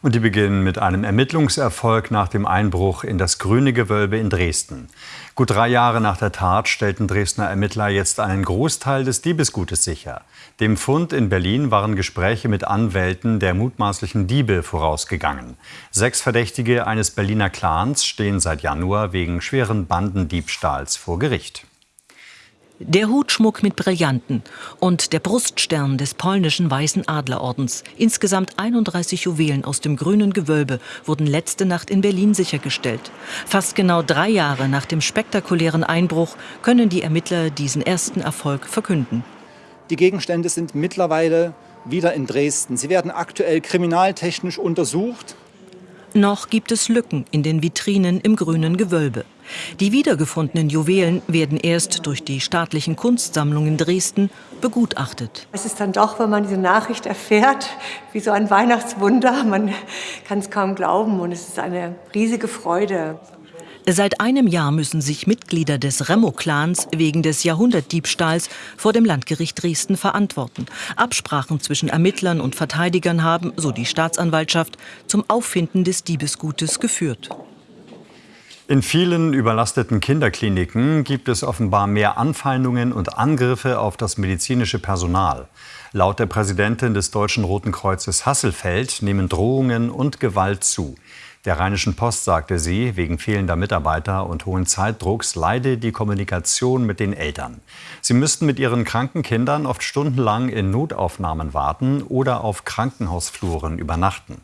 Und die beginnen mit einem Ermittlungserfolg nach dem Einbruch in das Grüne Gewölbe in Dresden. Gut drei Jahre nach der Tat stellten Dresdner Ermittler jetzt einen Großteil des Diebesgutes sicher. Dem Fund in Berlin waren Gespräche mit Anwälten der mutmaßlichen Diebe vorausgegangen. Sechs Verdächtige eines Berliner Clans stehen seit Januar wegen schweren Bandendiebstahls vor Gericht. Der Hutschmuck mit Brillanten und der Bruststern des polnischen Weißen Adlerordens. Insgesamt 31 Juwelen aus dem grünen Gewölbe wurden letzte Nacht in Berlin sichergestellt. Fast genau drei Jahre nach dem spektakulären Einbruch können die Ermittler diesen ersten Erfolg verkünden. Die Gegenstände sind mittlerweile wieder in Dresden. Sie werden aktuell kriminaltechnisch untersucht. Noch gibt es Lücken in den Vitrinen im grünen Gewölbe. Die wiedergefundenen Juwelen werden erst durch die staatlichen Kunstsammlungen Dresden begutachtet. Es ist dann doch, wenn man diese Nachricht erfährt, wie so ein Weihnachtswunder. Man kann es kaum glauben und es ist eine riesige Freude. Seit einem Jahr müssen sich Mitglieder des Remo-Clans wegen des Jahrhundertdiebstahls vor dem Landgericht Dresden verantworten. Absprachen zwischen Ermittlern und Verteidigern haben, so die Staatsanwaltschaft, zum Auffinden des Diebesgutes geführt. In vielen überlasteten Kinderkliniken gibt es offenbar mehr Anfeindungen und Angriffe auf das medizinische Personal. Laut der Präsidentin des Deutschen Roten Kreuzes Hasselfeld nehmen Drohungen und Gewalt zu. Der Rheinischen Post sagte sie, wegen fehlender Mitarbeiter und hohen Zeitdrucks leide die Kommunikation mit den Eltern. Sie müssten mit ihren kranken Kindern oft stundenlang in Notaufnahmen warten oder auf Krankenhausfluren übernachten.